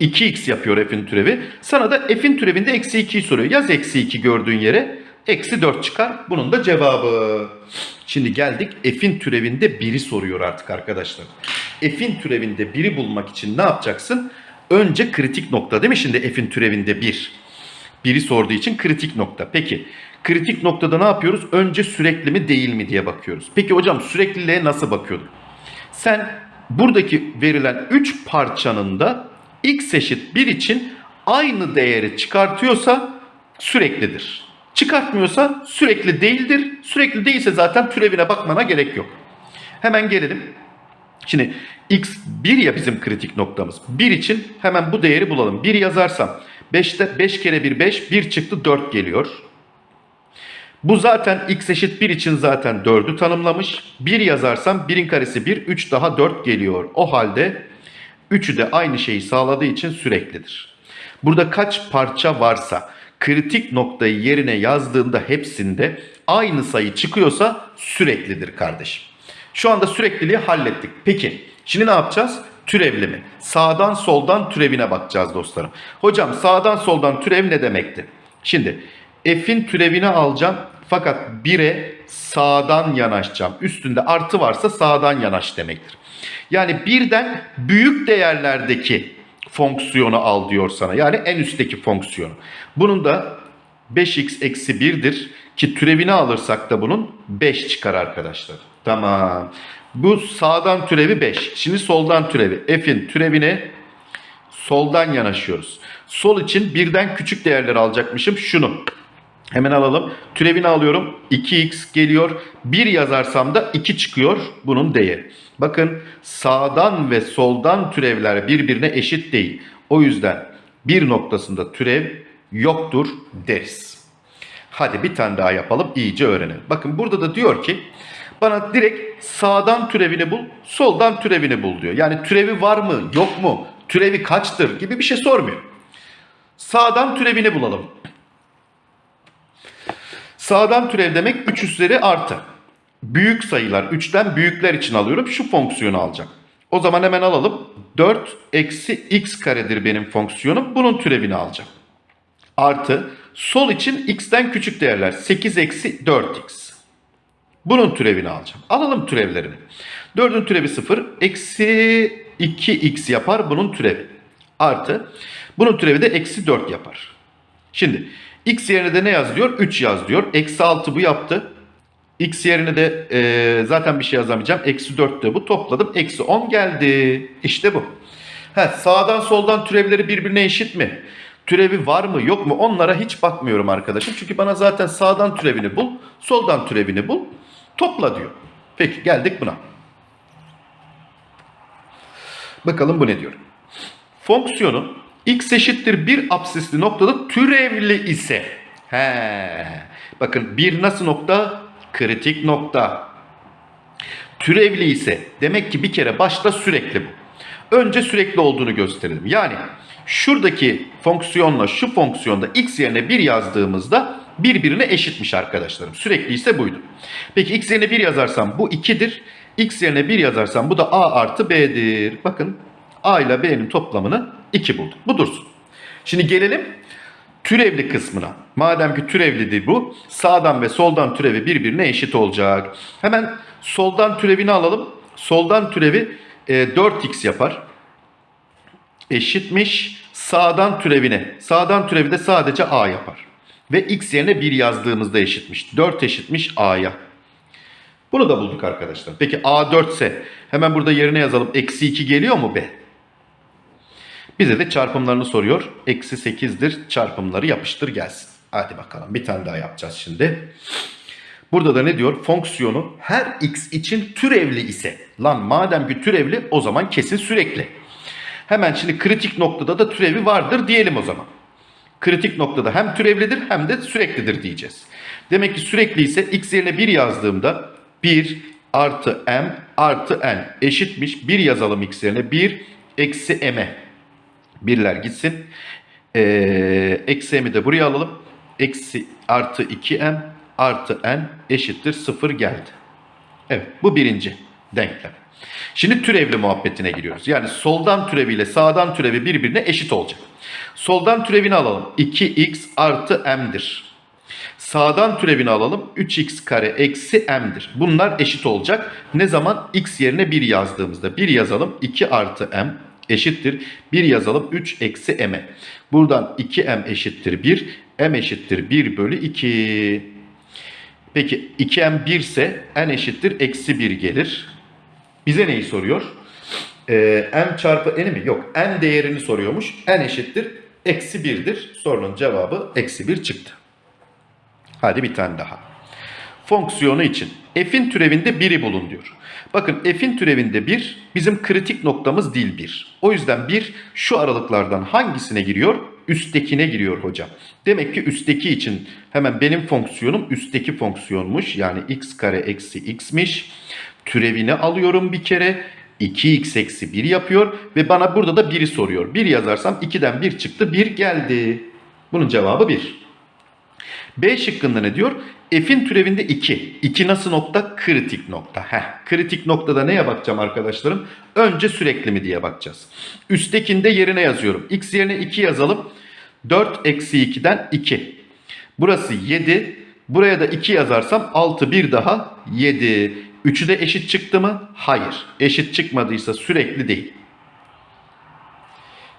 2x yapıyor f'in türevi. Sana da f'in türevinde eksi 2'yi soruyor. Yaz eksi 2 gördüğün yere. Eksi 4 çıkar. Bunun da cevabı. Şimdi geldik f'in türevinde 1'i soruyor artık arkadaşlar. F'in türevinde 1'i bulmak için ne yapacaksın? Önce kritik nokta değil mi? Şimdi f'in türevinde 1. 1'i sorduğu için kritik nokta. Peki kritik noktada ne yapıyoruz? Önce sürekli mi değil mi diye bakıyoruz. Peki hocam sürekliliğe nasıl bakıyorduk? Sen buradaki verilen 3 parçanın da x eşit 1 için aynı değeri çıkartıyorsa süreklidir. Çıkartmıyorsa sürekli değildir. Sürekli değilse zaten türevine bakmana gerek yok. Hemen gelelim. Şimdi x 1 ya bizim kritik noktamız. 1 için hemen bu değeri bulalım. 1 yazarsam 5'te 5 kere 1 5 1 çıktı 4 geliyor. Bu zaten x eşit 1 için zaten 4'ü tanımlamış. 1 yazarsam 1'in karesi 1, 3 daha 4 geliyor. O halde 3'ü de aynı şeyi sağladığı için süreklidir. Burada kaç parça varsa kritik noktayı yerine yazdığında hepsinde aynı sayı çıkıyorsa süreklidir kardeşim. Şu anda sürekliliği hallettik. Peki şimdi ne yapacağız? Türevli? Sağdan soldan türevine bakacağız dostlarım. Hocam sağdan soldan türev ne demekti? Şimdi f'in türevini alacağım fakat 1'e sağdan yanaşacağım. Üstünde artı varsa sağdan yanaş demektir. Yani birden büyük değerlerdeki fonksiyonu al diyor sana. Yani en üstteki fonksiyonu. Bunun da 5x eksi 1'dir ki türevini alırsak da bunun 5 çıkar arkadaşlar. Tamam. Bu sağdan türevi 5. Şimdi soldan türevi. F'in türevine soldan yanaşıyoruz. Sol için birden küçük değerler alacakmışım. Şunu. Hemen alalım. Türevini alıyorum. 2x geliyor. 1 yazarsam da 2 çıkıyor bunun değeri. Bakın sağdan ve soldan türevler birbirine eşit değil. O yüzden bir noktasında türev yoktur deriz. Hadi bir tane daha yapalım iyice öğrenelim. Bakın burada da diyor ki bana direkt sağdan türevini bul, soldan türevini bul diyor. Yani türevi var mı, yok mu, türevi kaçtır gibi bir şey sormuyor. Sağdan türevini bulalım. Sağdan türev demek 3 üzeri artı. Büyük sayılar 3'ten büyükler için alıyorum. Şu fonksiyonu alacağım. O zaman hemen alalım. 4 eksi x karedir benim fonksiyonum. Bunun türevini alacağım. Artı sol için x'ten küçük değerler. 8 eksi 4x. Bunun türevini alacağım. Alalım türevlerini. 4'ün türevi 0. Eksi 2x yapar bunun türevi. Artı. Bunun türevi de eksi 4 yapar. Şimdi x yerine de ne yaz diyor? 3 yaz diyor. Eksi 6 bu yaptı. X yerine de e, zaten bir şey yazamayacağım. Eksi 4 de bu. Topladım. Eksi 10 geldi. İşte bu. Ha, sağdan soldan türevleri birbirine eşit mi? Türevi var mı yok mu? Onlara hiç bakmıyorum arkadaşım. Çünkü bana zaten sağdan türevini bul, soldan türevini bul. Topla diyor. Peki geldik buna. Bakalım bu ne diyor? Fonksiyonun x eşittir bir absisli noktada türevli ise. He. Bakın bir nasıl nokta? Kritik nokta. Türevli ise demek ki bir kere başta sürekli bu. Önce sürekli olduğunu gösterelim. Yani şuradaki fonksiyonla şu fonksiyonda x yerine 1 yazdığımızda birbirine eşitmiş arkadaşlarım. Sürekli ise buydu. Peki x yerine 1 yazarsam bu 2'dir. x yerine 1 yazarsam bu da a artı b'dir. Bakın a ile b'nin toplamını 2 bulduk. Bu dursun. Şimdi gelelim türevli kısmına. Madem ki türevlidir bu, sağdan ve soldan türevi birbirine eşit olacak. Hemen soldan türevini alalım. Soldan türevi e, 4x yapar. Eşitmiş sağdan türevine. Sağdan türevi de sadece a yapar. Ve x yerine 1 yazdığımızda eşitmiş. 4 eşitmiş a'ya. Bunu da bulduk arkadaşlar. Peki a 4 ise hemen burada yerine yazalım. Eksi 2 geliyor mu b? Bize de çarpımlarını soruyor. Eksi 8'dir. Çarpımları yapıştır gelsin. Hadi bakalım bir tane daha yapacağız şimdi. Burada da ne diyor? Fonksiyonu her x için türevli ise. Lan madem ki türevli o zaman kesin sürekli. Hemen şimdi kritik noktada da türevi vardır diyelim o zaman. Kritik noktada hem türevlidir hem de süreklidir diyeceğiz. Demek ki sürekli ise x yerine 1 yazdığımda 1 artı m artı n eşitmiş. 1 yazalım x yerine 1 eksi m'e. Birler gitsin. Ee, eksi m'i de buraya alalım. Eksi artı 2m artı n eşittir 0 geldi. Evet bu birinci denklem. Şimdi türevli muhabbetine giriyoruz. Yani soldan türeviyle sağdan türevi birbirine eşit olacak. Soldan türevini alalım. 2x artı m'dir. Sağdan türevini alalım. 3x kare eksi m'dir. Bunlar eşit olacak. Ne zaman? x yerine 1 yazdığımızda. 1 yazalım. 2 artı m eşittir. 1 yazalım 3 eksi m'e. Buradan 2m eşittir 1. m eşittir 1 bölü 2. Peki 2m 1 ise n eşittir eksi 1 gelir. Bize neyi soruyor? Ee, m çarpı n'i mi? Yok. n değerini soruyormuş. n eşittir eksi 1'dir. Sorunun cevabı eksi 1 çıktı. Hadi bir tane daha. Fonksiyonu için f'in türevinde 1'i bulun diyor. Bakın f'in türevinde 1 bizim kritik noktamız değil 1. O yüzden 1 şu aralıklardan hangisine giriyor? Üsttekine giriyor hocam. Demek ki üstteki için hemen benim fonksiyonum üstteki fonksiyonmuş. Yani x kare eksi x'miş. Türevini alıyorum bir kere. 2x eksi 1 yapıyor ve bana burada da 1'i soruyor. 1 yazarsam 2'den 1 çıktı 1 geldi. Bunun cevabı 1. B şıkkında ne diyor? F'in türevinde 2. 2 nasıl nokta? Kritik nokta. Heh, kritik noktada neye bakacağım arkadaşlarım? Önce sürekli mi diye bakacağız. Üsttekinde yerine yazıyorum. X yerine 2 yazalım. 4 eksi 2'den 2. Burası 7. Buraya da 2 yazarsam 6 bir daha 7. Üçü de eşit çıktı mı? Hayır. Eşit çıkmadıysa sürekli değil.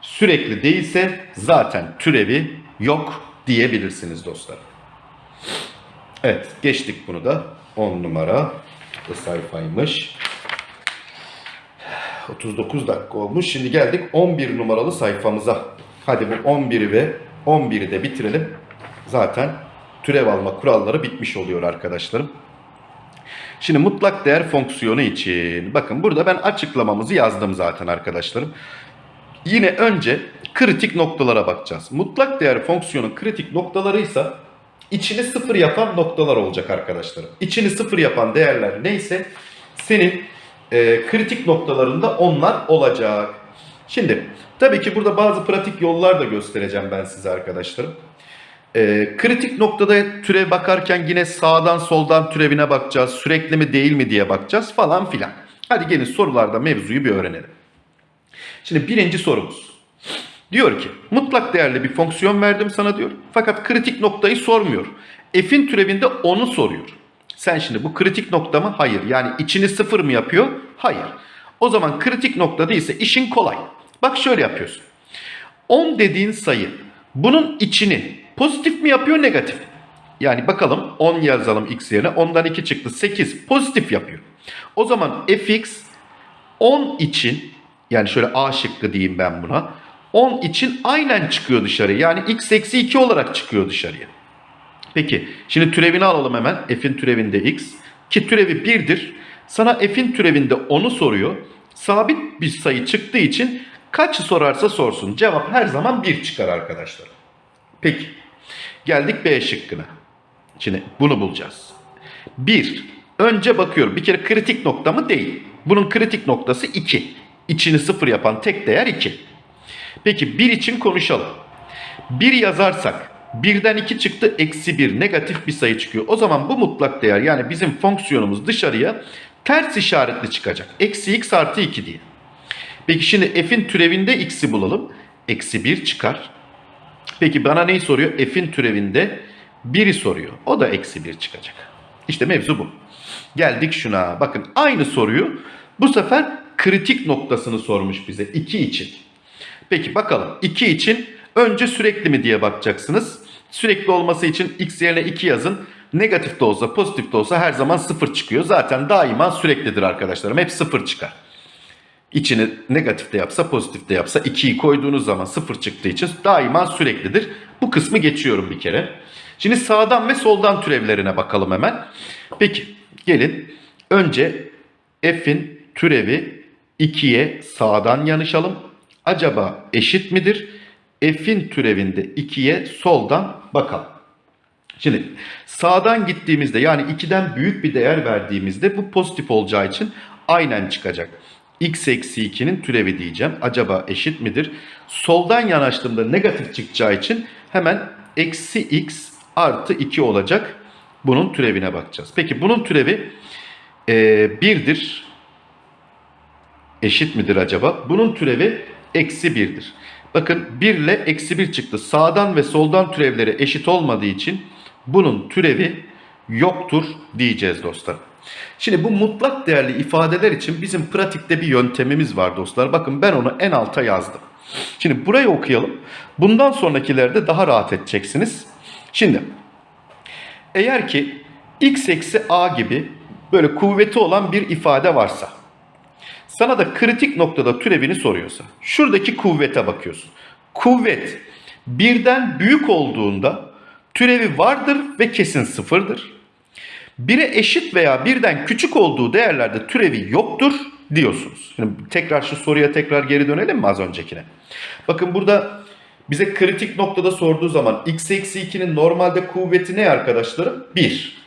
Sürekli değilse zaten türevi yok diyebilirsiniz dostlar. Evet geçtik bunu da 10 numara sayfaymış. 39 dakika olmuş. Şimdi geldik 11 numaralı sayfamıza. Hadi bu 11'i ve 11'i de bitirelim. Zaten türev alma kuralları bitmiş oluyor arkadaşlarım. Şimdi mutlak değer fonksiyonu için bakın burada ben açıklamamızı yazdım zaten arkadaşlarım. Yine önce kritik noktalara bakacağız. Mutlak değer fonksiyonun kritik noktalarıysa içini sıfır yapan noktalar olacak arkadaşlarım. İçini sıfır yapan değerler neyse senin e, kritik noktalarında onlar olacak. Şimdi tabii ki burada bazı pratik yollar da göstereceğim ben size arkadaşlarım. E, kritik noktada türev bakarken yine sağdan soldan türevine bakacağız. Sürekli mi değil mi diye bakacağız falan filan. Hadi gelin sorularda mevzuyu bir öğrenelim. Şimdi birinci sorumuz. Diyor ki mutlak değerli bir fonksiyon verdim sana diyor. Fakat kritik noktayı sormuyor. F'in türevinde onu soruyor. Sen şimdi bu kritik nokta mı? Hayır. Yani içini sıfır mı yapıyor? Hayır. O zaman kritik nokta değilse işin kolay. Bak şöyle yapıyorsun. 10 dediğin sayı bunun içini pozitif mi yapıyor negatif? mi? Yani bakalım 10 yazalım x yerine 10'dan 2 çıktı 8 pozitif yapıyor. O zaman fx 10 için yani şöyle A şıkkı diyeyim ben buna. 10 için aynen çıkıyor dışarı. Yani x eksi 2 olarak çıkıyor dışarıya. Peki şimdi türevini alalım hemen. F'in türevinde x. Ki türevi 1'dir. Sana f'in türevinde 10'u soruyor. Sabit bir sayı çıktığı için kaçı sorarsa sorsun. Cevap her zaman 1 çıkar arkadaşlar. Peki. Geldik B şıkkına. Şimdi bunu bulacağız. 1. Önce bakıyorum. Bir kere kritik nokta mı? Değil. Bunun kritik noktası 2. İçini sıfır yapan tek değer 2. Peki 1 için konuşalım. 1 yazarsak 1'den 2 çıktı eksi 1 negatif bir sayı çıkıyor. O zaman bu mutlak değer yani bizim fonksiyonumuz dışarıya ters işaretli çıkacak. Eksi x artı 2 diye. Peki şimdi f'in türevinde x'i bulalım. Eksi 1 çıkar. Peki bana neyi soruyor? F'in türevinde 1'i soruyor. O da eksi 1 çıkacak. İşte mevzu bu. Geldik şuna. Bakın aynı soruyu bu sefer kritik noktasını sormuş bize 2 için. Peki bakalım 2 için önce sürekli mi diye bakacaksınız. Sürekli olması için x yerine 2 yazın. Negatif de olsa pozitif de olsa her zaman 0 çıkıyor. Zaten daima süreklidir arkadaşlarım. Hep 0 çıkar. İçini negatif de yapsa pozitif de yapsa 2'yi koyduğunuz zaman 0 çıktığı için daima süreklidir. Bu kısmı geçiyorum bir kere. Şimdi sağdan ve soldan türevlerine bakalım hemen. Peki gelin önce f'in türevi 2'ye sağdan yanışalım. Acaba eşit midir? F'in türevinde 2'ye soldan bakalım. Şimdi sağdan gittiğimizde yani 2'den büyük bir değer verdiğimizde bu pozitif olacağı için aynen çıkacak. x eksi 2'nin türevi diyeceğim. Acaba eşit midir? Soldan yanaştığımda negatif çıkacağı için hemen eksi x artı 2 olacak. Bunun türevine bakacağız. Peki bunun türevi e, 1'dir. Eşit midir acaba? Bunun türevi eksi 1'dir. Bakın 1 ile eksi 1 çıktı. Sağdan ve soldan türevleri eşit olmadığı için bunun türevi yoktur diyeceğiz dostlar. Şimdi bu mutlak değerli ifadeler için bizim pratikte bir yöntemimiz var dostlar. Bakın ben onu en alta yazdım. Şimdi burayı okuyalım. Bundan sonrakilerde daha rahat edeceksiniz. Şimdi eğer ki x eksi a gibi böyle kuvveti olan bir ifade varsa sana da kritik noktada türevini soruyorsa şuradaki kuvvete bakıyorsun. Kuvvet birden büyük olduğunda türevi vardır ve kesin sıfırdır. Bire eşit veya birden küçük olduğu değerlerde türevi yoktur diyorsunuz. Şimdi tekrar şu soruya tekrar geri dönelim mi az öncekine? Bakın burada bize kritik noktada sorduğu zaman x eksi 2'nin normalde kuvveti ne arkadaşlarım? 1.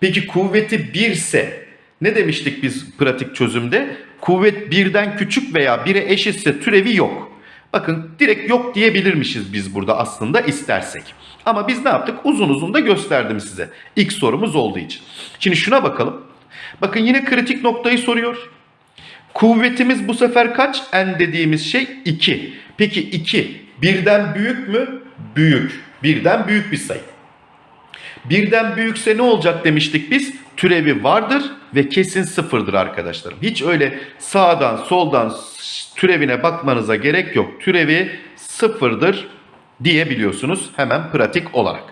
Peki kuvveti 1 ise ne demiştik biz pratik çözümde? Kuvvet birden küçük veya 1'e eşitse türevi yok. Bakın direkt yok diyebilirmişiz biz burada aslında istersek. Ama biz ne yaptık? Uzun uzun da gösterdim size. İlk sorumuz olduğu için. Şimdi şuna bakalım. Bakın yine kritik noktayı soruyor. Kuvvetimiz bu sefer kaç? N dediğimiz şey 2. Peki 2 birden büyük mü? Büyük. Birden büyük bir sayı. Birden büyükse ne olacak demiştik biz? Türevi vardır ve kesin sıfırdır arkadaşlarım. Hiç öyle sağdan soldan türevine bakmanıza gerek yok. Türevi sıfırdır diyebiliyorsunuz hemen pratik olarak.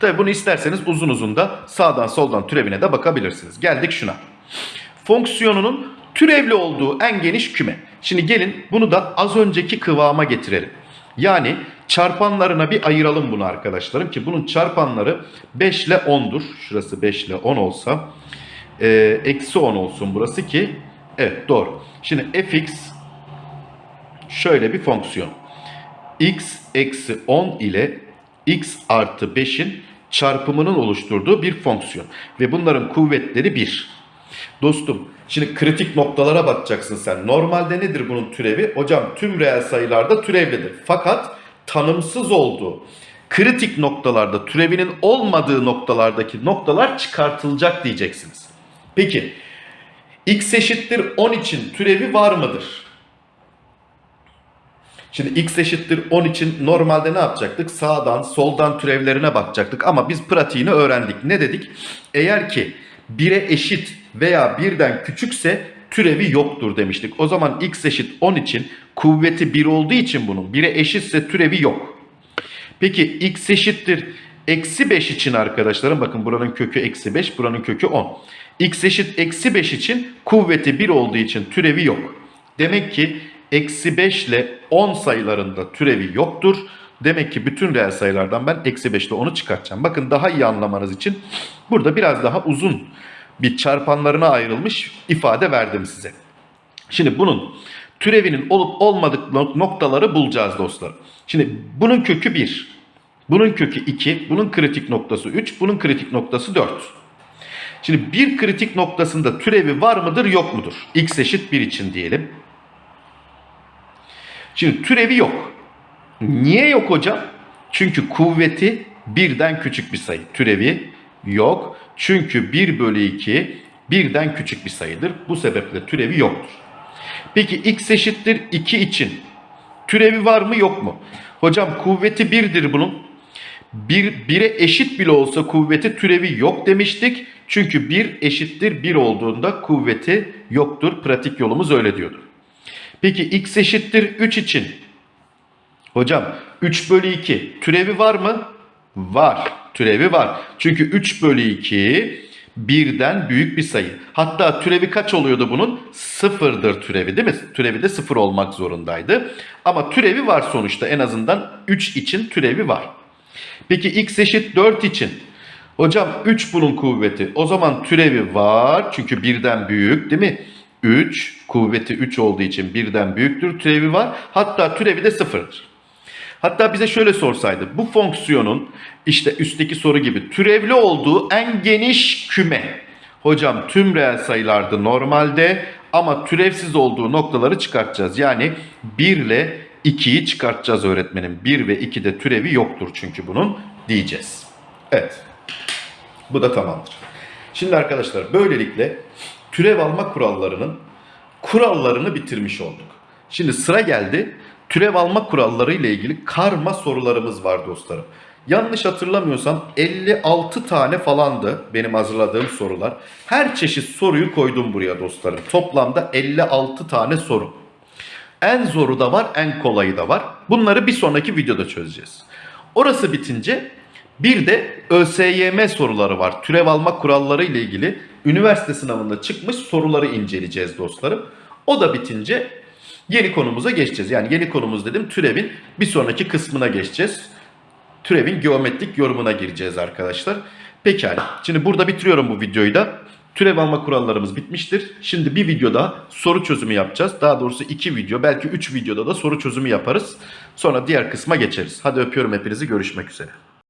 Tabi bunu isterseniz uzun uzun da sağdan soldan türevine de bakabilirsiniz. Geldik şuna. Fonksiyonunun türevli olduğu en geniş küme. Şimdi gelin bunu da az önceki kıvama getirelim. Yani çarpanlarına bir ayıralım bunu arkadaşlarım ki bunun çarpanları 5 ile 10'dur. Şurası 5 ile 10 olsa e, eksi 10 olsun burası ki evet doğru. Şimdi fx şöyle bir fonksiyon. x eksi 10 ile x artı 5'in çarpımının oluşturduğu bir fonksiyon. Ve bunların kuvvetleri 1. Dostum şimdi kritik noktalara bakacaksın sen. Normalde nedir bunun türevi? Hocam tüm reel sayılarda türevlidir. Fakat tanımsız olduğu kritik noktalarda türevinin olmadığı noktalardaki noktalar çıkartılacak diyeceksiniz. Peki x eşittir 10 için türevi var mıdır? Şimdi x eşittir 10 için normalde ne yapacaktık? Sağdan soldan türevlerine bakacaktık ama biz pratiğini öğrendik. Ne dedik? Eğer ki 1'e eşit veya 1'den küçükse türevi yoktur demiştik. O zaman x eşit 10 için kuvveti 1 olduğu için bunun 1'e eşitse türevi yok. Peki x eşittir eksi 5 için arkadaşlarım bakın buranın kökü eksi 5 buranın kökü 10. x eşit eksi 5 için kuvveti 1 olduğu için türevi yok. Demek ki eksi 5 ile 10 sayılarında türevi yoktur. Demek ki bütün reel sayılardan ben eksi 5 ile 10'u çıkartacağım. Bakın daha iyi anlamanız için burada biraz daha uzun bir çarpanlarına ayrılmış ifade verdim size. Şimdi bunun türevinin olup olmadık noktaları bulacağız dostlar. Şimdi bunun kökü 1. Bunun kökü 2. Bunun kritik noktası 3. Bunun kritik noktası 4. Şimdi bir kritik noktasında türevi var mıdır yok mudur? x eşit 1 için diyelim. Şimdi türevi yok. Niye yok hocam? Çünkü kuvveti birden küçük bir sayı. Türevi yok. Çünkü 1 bölü 2 birden küçük bir sayıdır. Bu sebeple türevi yoktur. Peki x eşittir 2 için türevi var mı yok mu? Hocam kuvveti 1'dir bunun. 1 1'e eşit bile olsa kuvveti türevi yok demiştik. Çünkü 1 eşittir 1 olduğunda kuvveti yoktur. Pratik yolumuz öyle diyordur. Peki x eşittir 3 için. Hocam 3 bölü 2 türevi var mı? Var. Türevi var. Çünkü 3 bölü 2 birden büyük bir sayı. Hatta türevi kaç oluyordu bunun? Sıfırdır türevi değil mi? Türevi de sıfır olmak zorundaydı. Ama türevi var sonuçta en azından 3 için türevi var. Peki x eşit 4 için. Hocam 3 bunun kuvveti. O zaman türevi var. Çünkü birden büyük değil mi? 3 kuvveti 3 olduğu için birden büyüktür. Türevi var. Hatta türevi de sıfırdır. Hatta bize şöyle sorsaydı. Bu fonksiyonun işte üstteki soru gibi türevli olduğu en geniş küme. Hocam tüm reel sayılarda normalde ama türevsiz olduğu noktaları çıkartacağız. Yani 1 ile 2'yi çıkartacağız öğretmenim. 1 ve 2'de türevi yoktur çünkü bunun diyeceğiz. Evet. Bu da tamamdır. Şimdi arkadaşlar böylelikle türev alma kurallarının kurallarını bitirmiş olduk. Şimdi sıra geldi türev alma kuralları ile ilgili karma sorularımız var dostlarım. Yanlış hatırlamıyorsam 56 tane falandı benim hazırladığım sorular. Her çeşit soruyu koydum buraya dostlarım. Toplamda 56 tane soru. En zoru da var, en kolayı da var. Bunları bir sonraki videoda çözeceğiz. Orası bitince bir de ÖSYM soruları var. Türev alma kuralları ile ilgili üniversite sınavında çıkmış soruları inceleyeceğiz dostlarım. O da bitince yeni konumuza geçeceğiz. Yani yeni konumuz dedim türevin bir sonraki kısmına geçeceğiz. Türevin geometrik yorumuna gireceğiz arkadaşlar. Pekala. Şimdi burada bitiriyorum bu videoyu da. Türev alma kurallarımız bitmiştir. Şimdi bir videoda soru çözümü yapacağız. Daha doğrusu iki video belki üç videoda da soru çözümü yaparız. Sonra diğer kısma geçeriz. Hadi öpüyorum hepinizi görüşmek üzere.